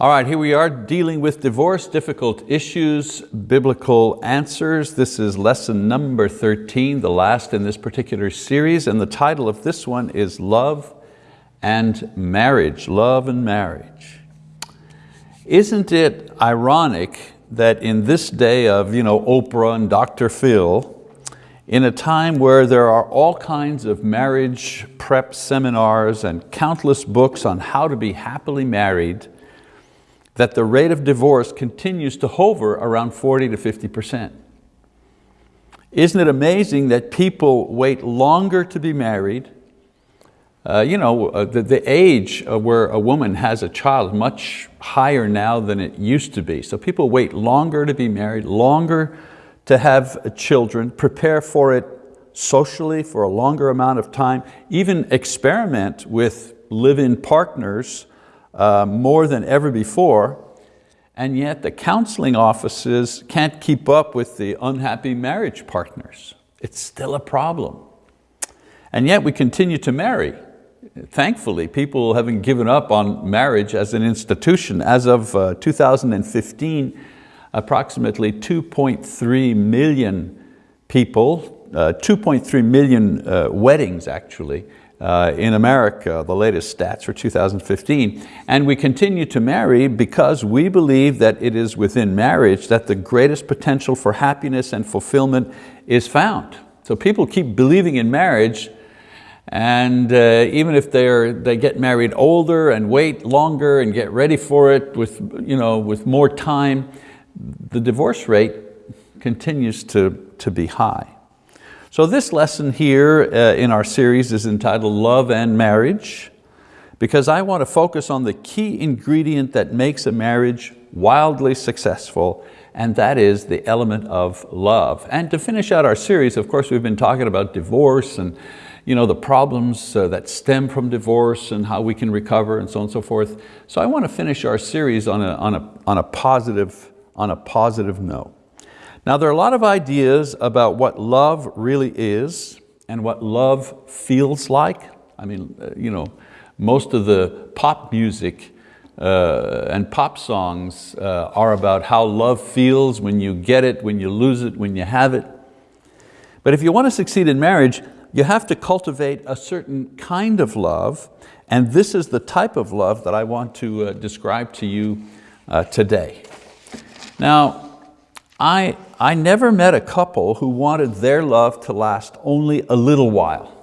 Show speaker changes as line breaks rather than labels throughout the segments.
All right, here we are dealing with divorce, difficult issues, biblical answers. This is lesson number 13, the last in this particular series, and the title of this one is Love and Marriage, Love and Marriage. Isn't it ironic that in this day of you know, Oprah and Dr. Phil, in a time where there are all kinds of marriage prep seminars and countless books on how to be happily married, that the rate of divorce continues to hover around 40 to 50%. Isn't it amazing that people wait longer to be married? Uh, you know, uh, the, the age where a woman has a child much higher now than it used to be. So people wait longer to be married, longer to have children, prepare for it socially for a longer amount of time, even experiment with live-in partners uh, more than ever before, and yet the counseling offices can't keep up with the unhappy marriage partners. It's still a problem. And yet we continue to marry. Thankfully, people haven't given up on marriage as an institution. As of uh, 2015, approximately 2.3 million people, uh, 2.3 million uh, weddings actually, uh, in America, the latest stats for 2015. And we continue to marry because we believe that it is within marriage that the greatest potential for happiness and fulfillment is found. So people keep believing in marriage and uh, even if they're, they get married older and wait longer and get ready for it with, you know, with more time, the divorce rate continues to, to be high. So this lesson here uh, in our series is entitled Love and Marriage because I want to focus on the key ingredient that makes a marriage wildly successful and that is the element of love. And to finish out our series, of course, we've been talking about divorce and you know, the problems uh, that stem from divorce and how we can recover and so on and so forth. So I want to finish our series on a, on a, on a, positive, on a positive note. Now there are a lot of ideas about what love really is and what love feels like. I mean, uh, you know, most of the pop music uh, and pop songs uh, are about how love feels when you get it, when you lose it, when you have it. But if you want to succeed in marriage, you have to cultivate a certain kind of love, and this is the type of love that I want to uh, describe to you uh, today. Now, I, I never met a couple who wanted their love to last only a little while.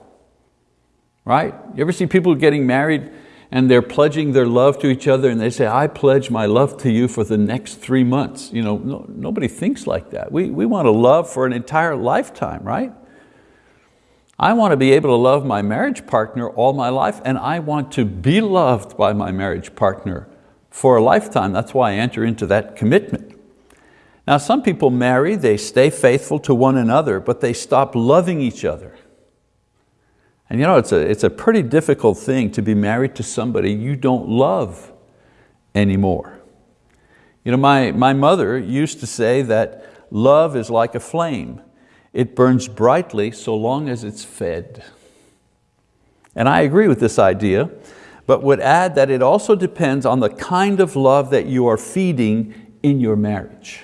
Right? You ever see people getting married and they're pledging their love to each other and they say, I pledge my love to you for the next three months. You know, no, nobody thinks like that. We, we want to love for an entire lifetime, right? I want to be able to love my marriage partner all my life and I want to be loved by my marriage partner for a lifetime. That's why I enter into that commitment. Now some people marry, they stay faithful to one another, but they stop loving each other. And you know, it's a, it's a pretty difficult thing to be married to somebody you don't love anymore. You know, my, my mother used to say that love is like a flame. It burns brightly so long as it's fed. And I agree with this idea, but would add that it also depends on the kind of love that you are feeding in your marriage.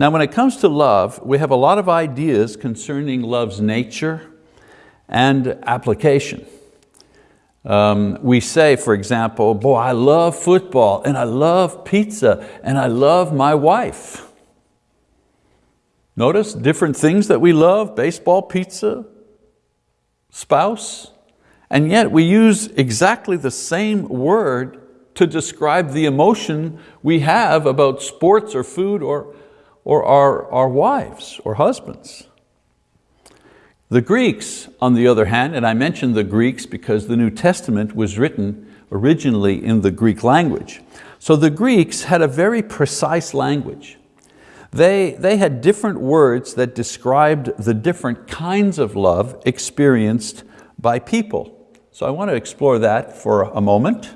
Now when it comes to love, we have a lot of ideas concerning love's nature and application. Um, we say, for example, boy, I love football and I love pizza and I love my wife. Notice different things that we love, baseball, pizza, spouse, and yet we use exactly the same word to describe the emotion we have about sports or food or, or our, our wives or husbands. The Greeks, on the other hand, and I mentioned the Greeks because the New Testament was written originally in the Greek language. So the Greeks had a very precise language. They, they had different words that described the different kinds of love experienced by people. So I want to explore that for a moment.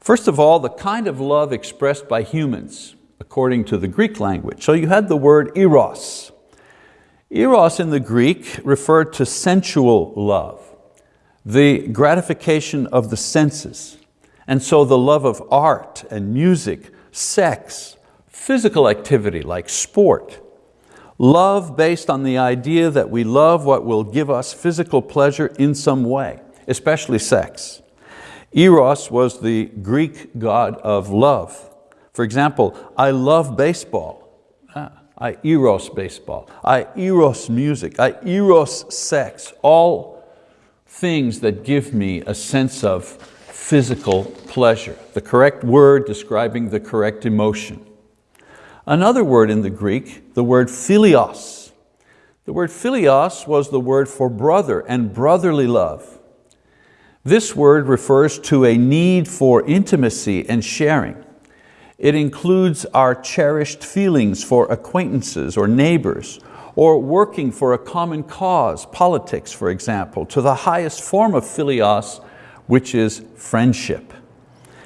First of all, the kind of love expressed by humans according to the Greek language. So you had the word eros. Eros in the Greek referred to sensual love, the gratification of the senses. And so the love of art and music, sex, physical activity like sport, love based on the idea that we love what will give us physical pleasure in some way, especially sex. Eros was the Greek god of love. For example, I love baseball. Ah, I eros baseball. I eros music. I eros sex. All things that give me a sense of physical pleasure. The correct word describing the correct emotion. Another word in the Greek, the word philios. The word philios was the word for brother and brotherly love. This word refers to a need for intimacy and sharing. It includes our cherished feelings for acquaintances or neighbors, or working for a common cause, politics for example, to the highest form of philios, which is friendship.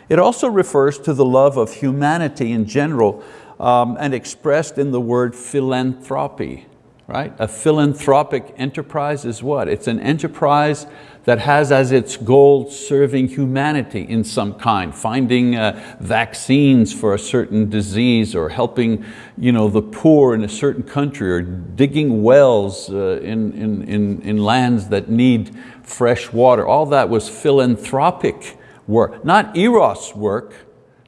It also refers to the love of humanity in general um, and expressed in the word philanthropy, right? A philanthropic enterprise is what? It's an enterprise that has as its goal serving humanity in some kind, finding uh, vaccines for a certain disease or helping you know, the poor in a certain country or digging wells uh, in, in, in, in lands that need fresh water. All that was philanthropic work, not eros work,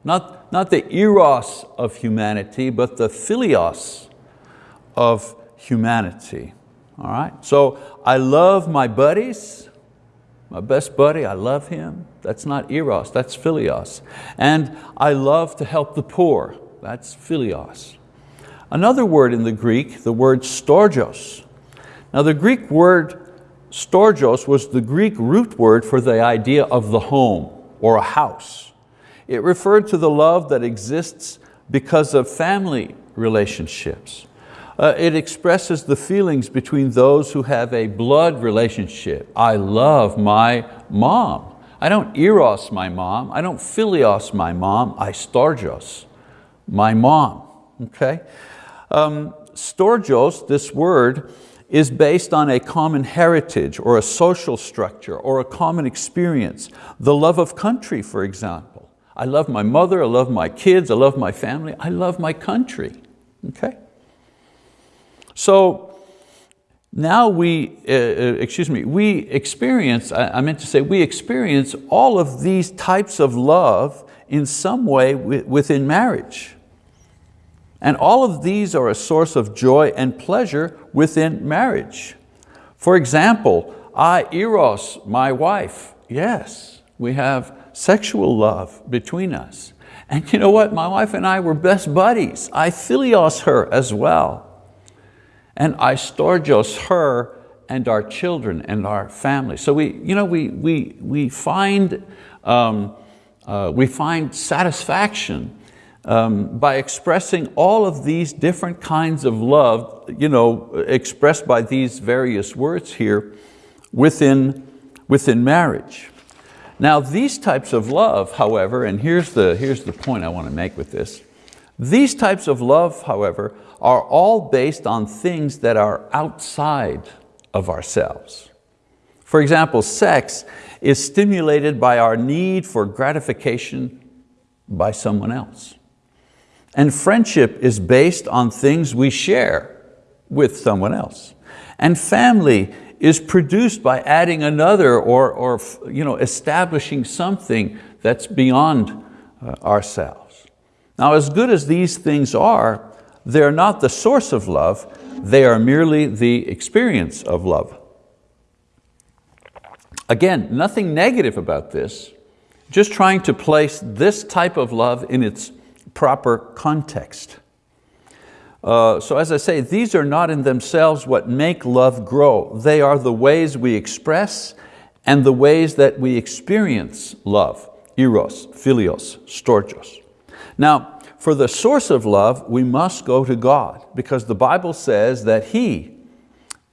not, not the eros of humanity, but the philios of humanity. All right, so I love my buddies, my best buddy, I love him. That's not eros, that's philios. And I love to help the poor, that's philios. Another word in the Greek, the word storgos. Now the Greek word storgos was the Greek root word for the idea of the home or a house. It referred to the love that exists because of family relationships. Uh, it expresses the feelings between those who have a blood relationship. I love my mom. I don't eros my mom. I don't philios my mom. I storgos my mom. Okay? Um, storgos, this word, is based on a common heritage or a social structure or a common experience. The love of country, for example. I love my mother, I love my kids, I love my family, I love my country. Okay? So now we, uh, uh, excuse me, we experience, I, I meant to say, we experience all of these types of love in some way within marriage. And all of these are a source of joy and pleasure within marriage. For example, I eros my wife. Yes, we have sexual love between us. And you know what, my wife and I were best buddies. I philios her as well and I storgos her and our children and our family. So we, you know, we, we, we, find, um, uh, we find satisfaction um, by expressing all of these different kinds of love, you know, expressed by these various words here within, within marriage. Now these types of love, however, and here's the, here's the point I want to make with this, these types of love, however, are all based on things that are outside of ourselves. For example, sex is stimulated by our need for gratification by someone else. And friendship is based on things we share with someone else. And family is produced by adding another or, or you know, establishing something that's beyond uh, ourselves. Now as good as these things are, they're not the source of love, they are merely the experience of love. Again, nothing negative about this, just trying to place this type of love in its proper context. Uh, so as I say, these are not in themselves what make love grow. They are the ways we express and the ways that we experience love, eros, philios, storgos. Now, for the source of love, we must go to God because the Bible says that He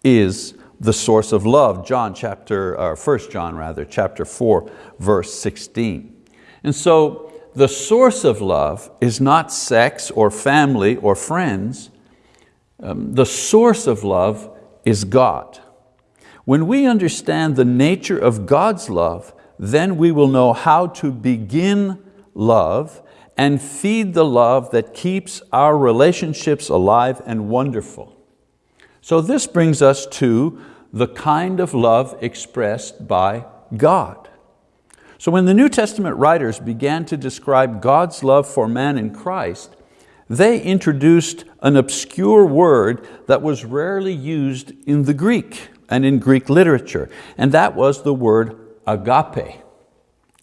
is the source of love. John chapter, or 1 John rather, chapter 4, verse 16. And so the source of love is not sex or family or friends. Um, the source of love is God. When we understand the nature of God's love, then we will know how to begin love and feed the love that keeps our relationships alive and wonderful. So this brings us to the kind of love expressed by God. So when the New Testament writers began to describe God's love for man in Christ, they introduced an obscure word that was rarely used in the Greek and in Greek literature, and that was the word agape.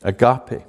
Agape.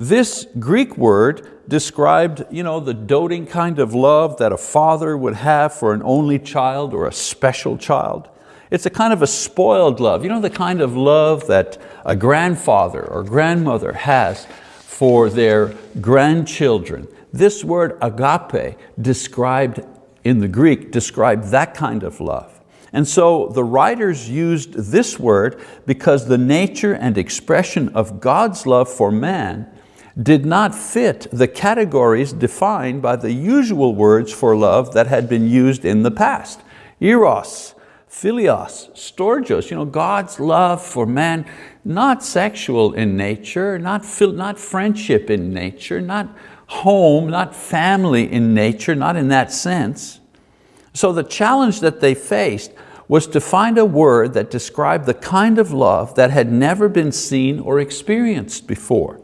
This Greek word described you know, the doting kind of love that a father would have for an only child or a special child. It's a kind of a spoiled love, you know, the kind of love that a grandfather or grandmother has for their grandchildren. This word agape described in the Greek described that kind of love. And so the writers used this word because the nature and expression of God's love for man did not fit the categories defined by the usual words for love that had been used in the past. Eros, philios, storgios, you know, God's love for man, not sexual in nature, not, not friendship in nature, not home, not family in nature, not in that sense. So the challenge that they faced was to find a word that described the kind of love that had never been seen or experienced before.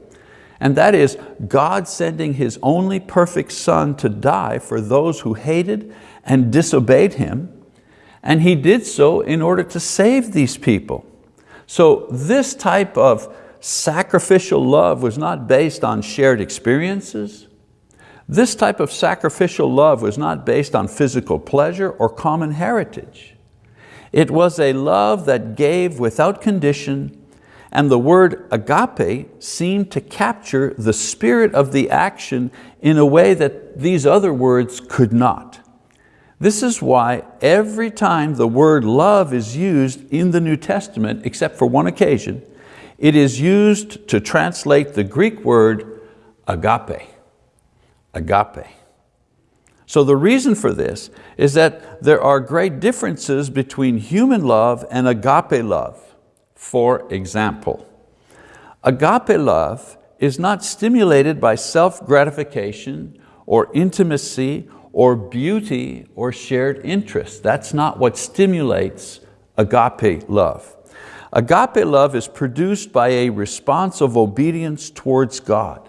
And that is God sending His only perfect Son to die for those who hated and disobeyed Him. And He did so in order to save these people. So this type of sacrificial love was not based on shared experiences. This type of sacrificial love was not based on physical pleasure or common heritage. It was a love that gave without condition and the word agape seemed to capture the spirit of the action in a way that these other words could not. This is why every time the word love is used in the New Testament, except for one occasion, it is used to translate the Greek word agape, agape. So the reason for this is that there are great differences between human love and agape love. For example, agape love is not stimulated by self-gratification or intimacy or beauty or shared interest. That's not what stimulates agape love. Agape love is produced by a response of obedience towards God.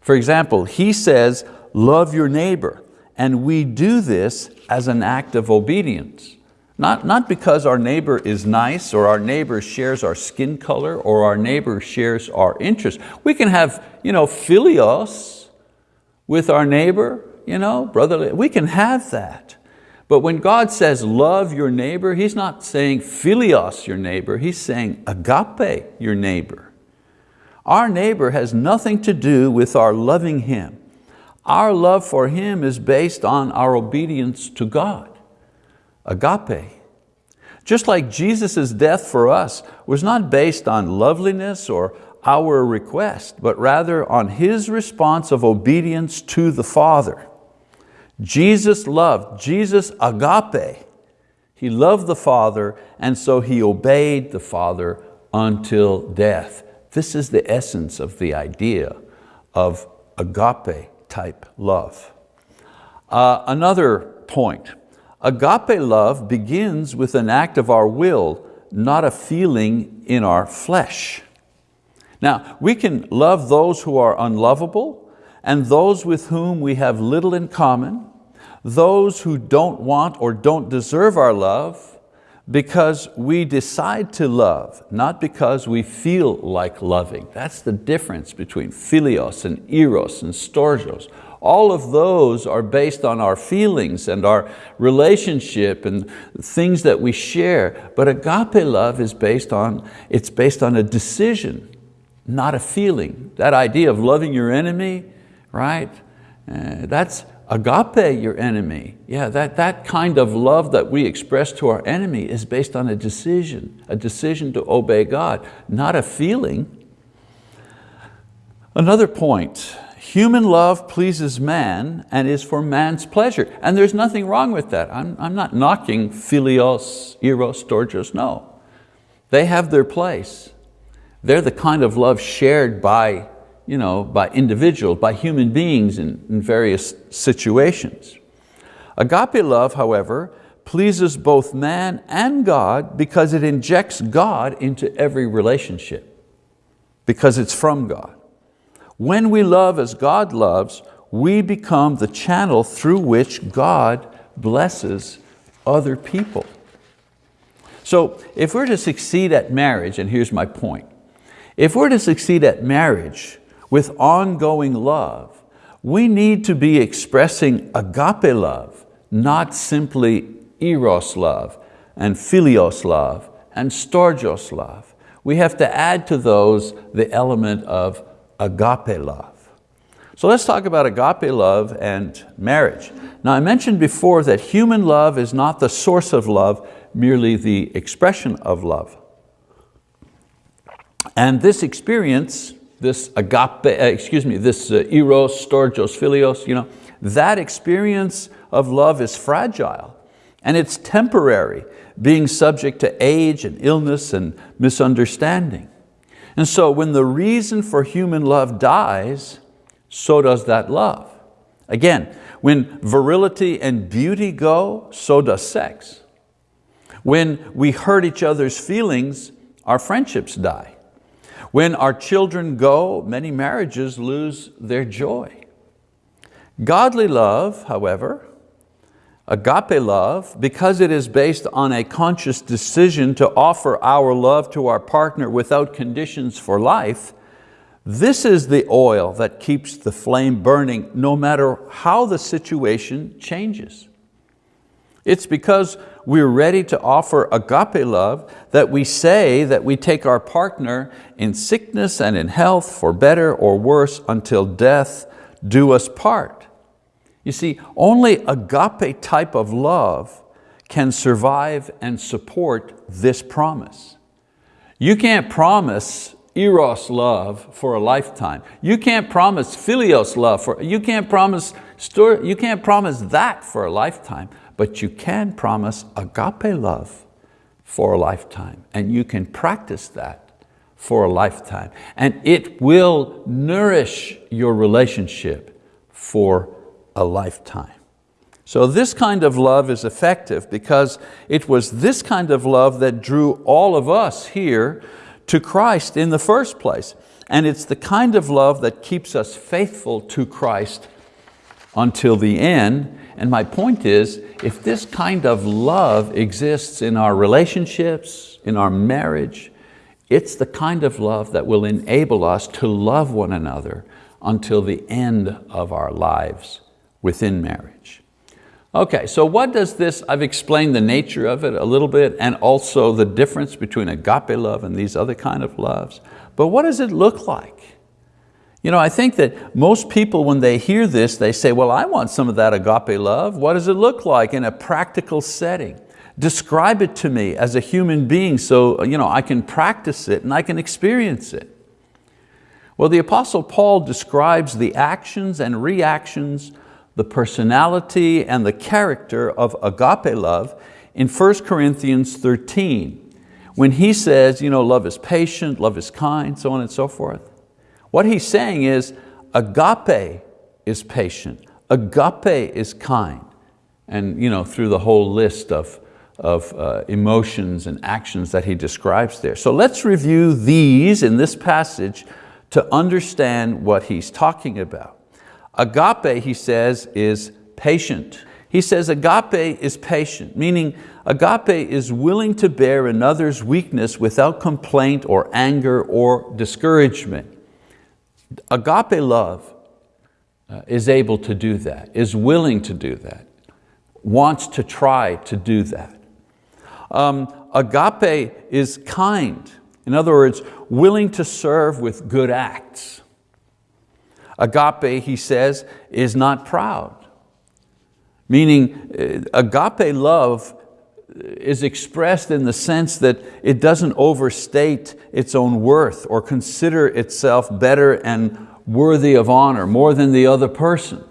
For example, he says, love your neighbor, and we do this as an act of obedience. Not, not because our neighbor is nice or our neighbor shares our skin color or our neighbor shares our interests. We can have you know, philios with our neighbor, you know, brotherly, we can have that. But when God says love your neighbor, He's not saying philios your neighbor, He's saying agape your neighbor. Our neighbor has nothing to do with our loving Him. Our love for Him is based on our obedience to God agape. Just like Jesus' death for us was not based on loveliness or our request, but rather on His response of obedience to the Father. Jesus loved, Jesus agape. He loved the Father and so He obeyed the Father until death. This is the essence of the idea of agape type love. Uh, another point, Agape love begins with an act of our will, not a feeling in our flesh. Now, we can love those who are unlovable and those with whom we have little in common, those who don't want or don't deserve our love, because we decide to love, not because we feel like loving. That's the difference between philios and eros and storgios. All of those are based on our feelings and our relationship and things that we share. But agape love is based on, it's based on a decision, not a feeling. That idea of loving your enemy, right? Uh, that's agape your enemy. Yeah, that, that kind of love that we express to our enemy is based on a decision, a decision to obey God, not a feeling. Another point, Human love pleases man and is for man's pleasure. And there's nothing wrong with that. I'm, I'm not knocking philios, eros, storgios, no. They have their place. They're the kind of love shared by, you know, by individuals, by human beings in, in various situations. Agape love, however, pleases both man and God because it injects God into every relationship, because it's from God. When we love as God loves, we become the channel through which God blesses other people. So if we're to succeed at marriage, and here's my point, if we're to succeed at marriage with ongoing love, we need to be expressing agape love, not simply eros love and philios love and storgios love. We have to add to those the element of agape love. So let's talk about agape love and marriage. Now I mentioned before that human love is not the source of love, merely the expression of love. And this experience, this agape, uh, excuse me, this uh, eros, storgios, philios, you know, that experience of love is fragile and it's temporary, being subject to age and illness and misunderstanding. And so when the reason for human love dies, so does that love. Again, when virility and beauty go, so does sex. When we hurt each other's feelings, our friendships die. When our children go, many marriages lose their joy. Godly love, however, agape love, because it is based on a conscious decision to offer our love to our partner without conditions for life, this is the oil that keeps the flame burning no matter how the situation changes. It's because we're ready to offer agape love that we say that we take our partner in sickness and in health for better or worse until death do us part. You see, only agape type of love can survive and support this promise. You can't promise eros love for a lifetime. You can't promise philios love, for, you, can't promise, you can't promise that for a lifetime, but you can promise agape love for a lifetime and you can practice that for a lifetime and it will nourish your relationship for a lifetime. So this kind of love is effective because it was this kind of love that drew all of us here to Christ in the first place. And it's the kind of love that keeps us faithful to Christ until the end. And my point is, if this kind of love exists in our relationships, in our marriage, it's the kind of love that will enable us to love one another until the end of our lives within marriage. Okay, so what does this, I've explained the nature of it a little bit and also the difference between agape love and these other kind of loves. But what does it look like? You know, I think that most people when they hear this, they say, well, I want some of that agape love. What does it look like in a practical setting? Describe it to me as a human being so you know, I can practice it and I can experience it. Well, the Apostle Paul describes the actions and reactions the personality and the character of agape love in 1 Corinthians 13 when he says, you know, love is patient, love is kind, so on and so forth. What he's saying is agape is patient, agape is kind. And you know, through the whole list of, of uh, emotions and actions that he describes there. So let's review these in this passage to understand what he's talking about. Agape, he says, is patient. He says agape is patient, meaning agape is willing to bear another's weakness without complaint or anger or discouragement. Agape love uh, is able to do that, is willing to do that, wants to try to do that. Um, agape is kind. In other words, willing to serve with good acts. Agape, he says, is not proud. Meaning uh, agape love is expressed in the sense that it doesn't overstate its own worth or consider itself better and worthy of honor more than the other person.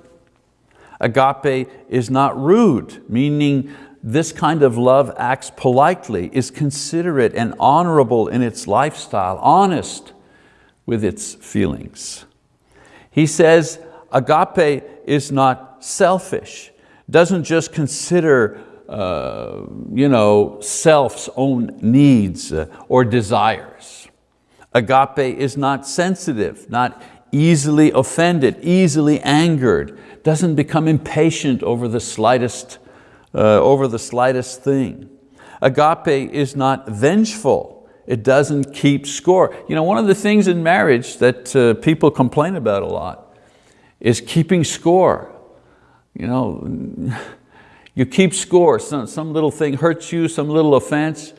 Agape is not rude, meaning this kind of love acts politely, is considerate and honorable in its lifestyle, honest with its feelings. He says agape is not selfish, doesn't just consider uh, you know, self's own needs uh, or desires. Agape is not sensitive, not easily offended, easily angered, doesn't become impatient over the slightest uh, over the slightest thing. Agape is not vengeful. It doesn't keep score. You know, one of the things in marriage that uh, people complain about a lot is keeping score. You know, you keep score, some, some little thing hurts you, some little offense.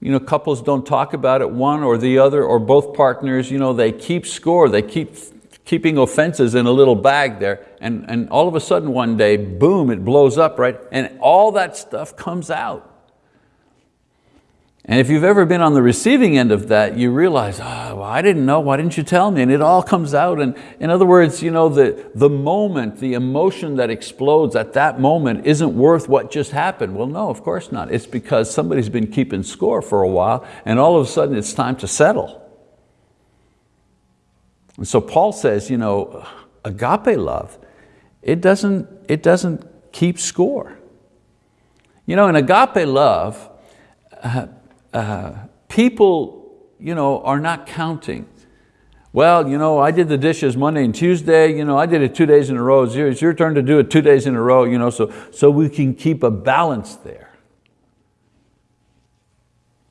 You know, couples don't talk about it, one or the other, or both partners, you know, they keep score, they keep keeping offenses in a little bag there, and, and all of a sudden one day, boom, it blows up, right? And all that stuff comes out. And if you've ever been on the receiving end of that, you realize, oh, well, I didn't know, why didn't you tell me? And it all comes out. And in other words, you know, the, the moment, the emotion that explodes at that moment isn't worth what just happened. Well, no, of course not. It's because somebody's been keeping score for a while and all of a sudden it's time to settle. And so Paul says, you know, agape love, it doesn't, it doesn't keep score. You know, in agape love, uh, uh, people you know, are not counting. Well, you know, I did the dishes Monday and Tuesday, you know, I did it two days in a row, it's your, it's your turn to do it two days in a row, you know, so, so we can keep a balance there.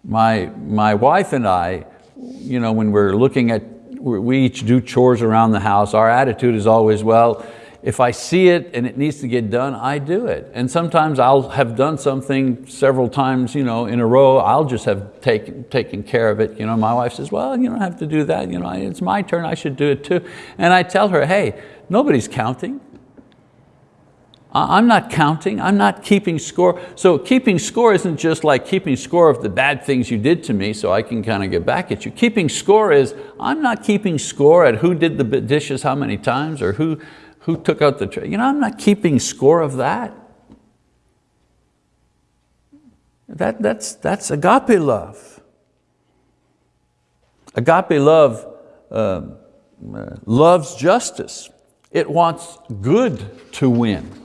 My, my wife and I, you know, when we're looking at we each do chores around the house. Our attitude is always, well, if I see it and it needs to get done, I do it. And sometimes I'll have done something several times you know, in a row, I'll just have taken, taken care of it. You know, my wife says, well, you don't have to do that. You know, it's my turn, I should do it too. And I tell her, hey, nobody's counting. I'm not counting, I'm not keeping score. So keeping score isn't just like keeping score of the bad things you did to me so I can kind of get back at you. Keeping score is, I'm not keeping score at who did the dishes how many times or who, who took out the tray. You know, I'm not keeping score of that. That, that's, that's agape love. Agape love uh, uh, loves justice. It wants good to win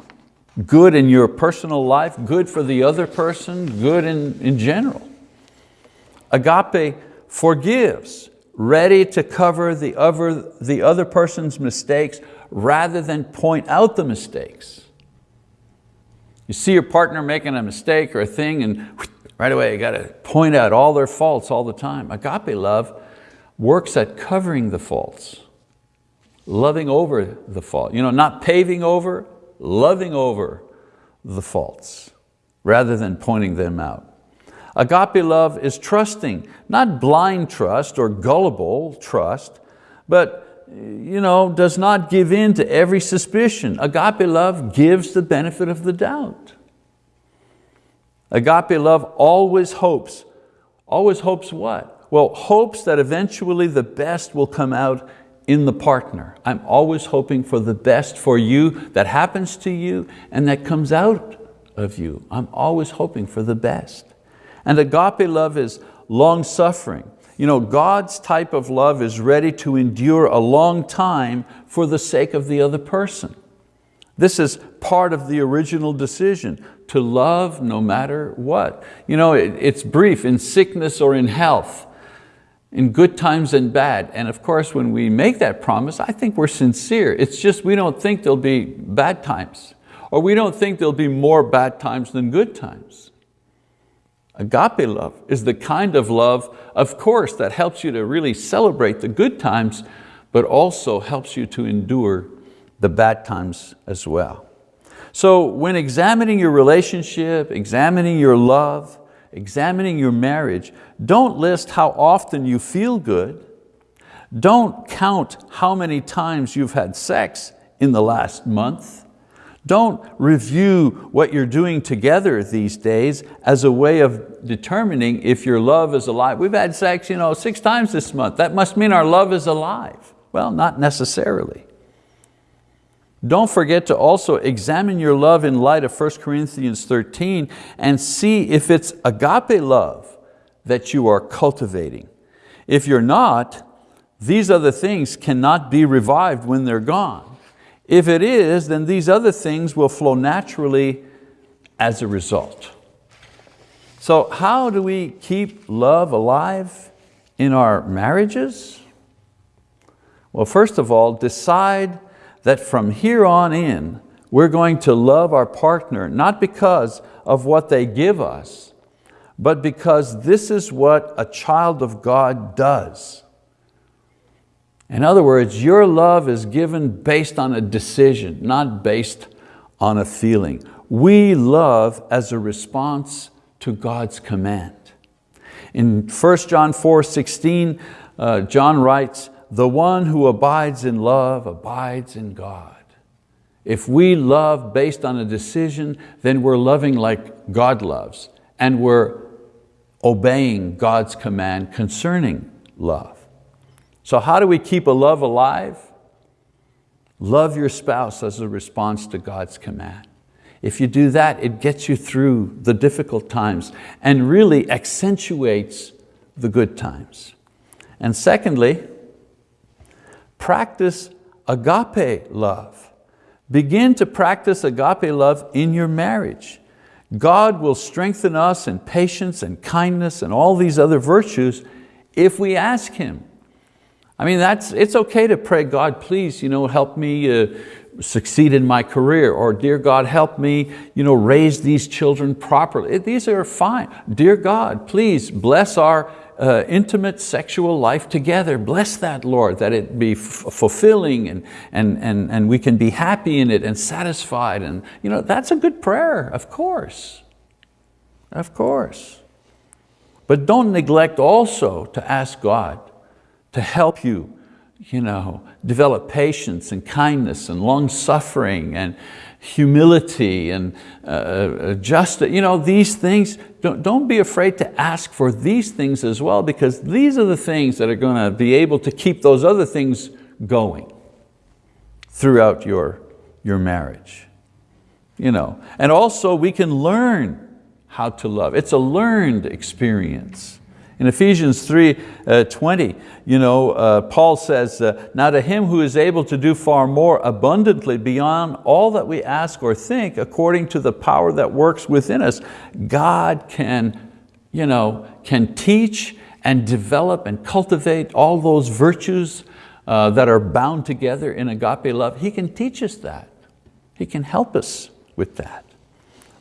good in your personal life, good for the other person, good in, in general. Agape forgives, ready to cover the other, the other person's mistakes rather than point out the mistakes. You see your partner making a mistake or a thing and right away you got to point out all their faults all the time. Agape love works at covering the faults, loving over the fault. You know, not paving over, loving over the faults rather than pointing them out. Agape love is trusting, not blind trust or gullible trust, but you know, does not give in to every suspicion. Agape love gives the benefit of the doubt. Agape love always hopes. Always hopes what? Well, hopes that eventually the best will come out in the partner. I'm always hoping for the best for you that happens to you and that comes out of you. I'm always hoping for the best. And agape love is long suffering. You know, God's type of love is ready to endure a long time for the sake of the other person. This is part of the original decision, to love no matter what. You know, it, it's brief, in sickness or in health in good times and bad. And of course, when we make that promise, I think we're sincere. It's just we don't think there'll be bad times, or we don't think there'll be more bad times than good times. Agape love is the kind of love, of course, that helps you to really celebrate the good times, but also helps you to endure the bad times as well. So when examining your relationship, examining your love, examining your marriage, don't list how often you feel good. Don't count how many times you've had sex in the last month. Don't review what you're doing together these days as a way of determining if your love is alive. We've had sex you know, six times this month. That must mean our love is alive. Well, not necessarily. Don't forget to also examine your love in light of 1 Corinthians 13 and see if it's agape love that you are cultivating. If you're not, these other things cannot be revived when they're gone. If it is, then these other things will flow naturally as a result. So how do we keep love alive in our marriages? Well, first of all, decide that from here on in, we're going to love our partner, not because of what they give us, but because this is what a child of God does. In other words, your love is given based on a decision, not based on a feeling. We love as a response to God's command. In 1 John 4, 16, uh, John writes, the one who abides in love abides in God. If we love based on a decision, then we're loving like God loves and we're obeying God's command concerning love. So how do we keep a love alive? Love your spouse as a response to God's command. If you do that, it gets you through the difficult times and really accentuates the good times. And secondly, practice agape love. Begin to practice agape love in your marriage. God will strengthen us in patience and kindness and all these other virtues if we ask Him. I mean, that's, it's okay to pray, God, please you know, help me uh, succeed in my career, or dear God, help me you know, raise these children properly. These are fine. Dear God, please bless our uh, intimate sexual life together. Bless that, Lord, that it be fulfilling and, and, and, and we can be happy in it and satisfied. And you know, that's a good prayer, of course. Of course. But don't neglect also to ask God to help you you know, develop patience and kindness and long suffering and humility and uh, uh, justice, you know, these things, don't, don't be afraid to ask for these things as well because these are the things that are going to be able to keep those other things going throughout your, your marriage. You know, and also we can learn how to love. It's a learned experience. In Ephesians 3, uh, 20, you know, uh, Paul says, uh, now to him who is able to do far more abundantly beyond all that we ask or think, according to the power that works within us, God can, you know, can teach and develop and cultivate all those virtues uh, that are bound together in agape love. He can teach us that. He can help us with that.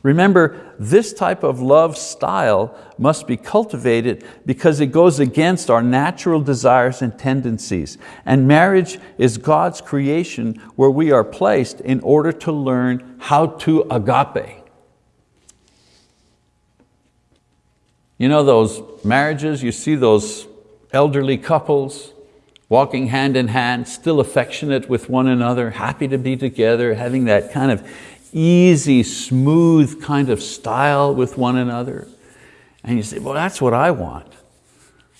Remember, this type of love style must be cultivated because it goes against our natural desires and tendencies. And marriage is God's creation where we are placed in order to learn how to agape. You know those marriages, you see those elderly couples walking hand in hand, still affectionate with one another, happy to be together, having that kind of easy, smooth kind of style with one another. And you say, well, that's what I want.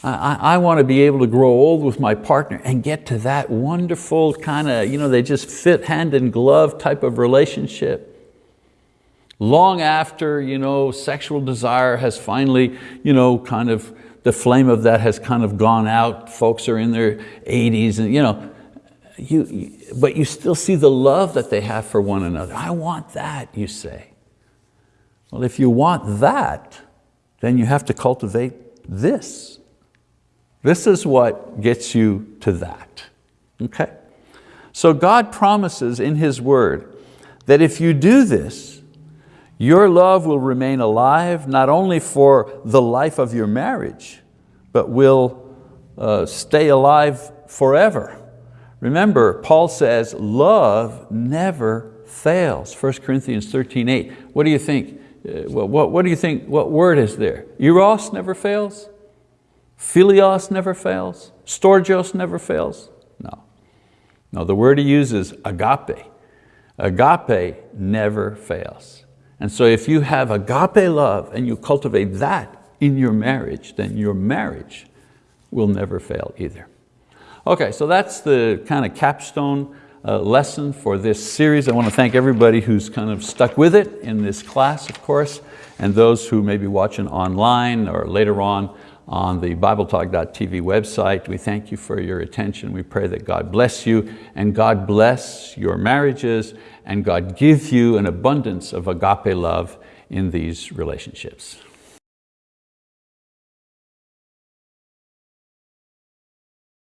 I, I, want to be able to grow old with my partner and get to that wonderful kind of, you know, they just fit hand in glove type of relationship. Long after you know, sexual desire has finally you know, kind of, the flame of that has kind of gone out, folks are in their 80s and you know, you, but you still see the love that they have for one another. I want that, you say. Well, if you want that, then you have to cultivate this. This is what gets you to that, okay? So God promises in His word that if you do this, your love will remain alive not only for the life of your marriage, but will uh, stay alive forever. Remember, Paul says, love never fails. 1 Corinthians 13, 8. What do you think? Uh, what, what do you think, what word is there? Eros never fails? Philios never fails? Storgios never fails? No. No, the word he uses, agape. Agape never fails. And so if you have agape love and you cultivate that in your marriage, then your marriage will never fail either. Okay, so that's the kind of capstone uh, lesson for this series. I want to thank everybody who's kind of stuck with it in this class, of course, and those who may be watching online or later on on the BibleTalk.tv website. We thank you for your attention. We pray that God bless you and God bless your marriages and God give you an abundance of agape love in these relationships.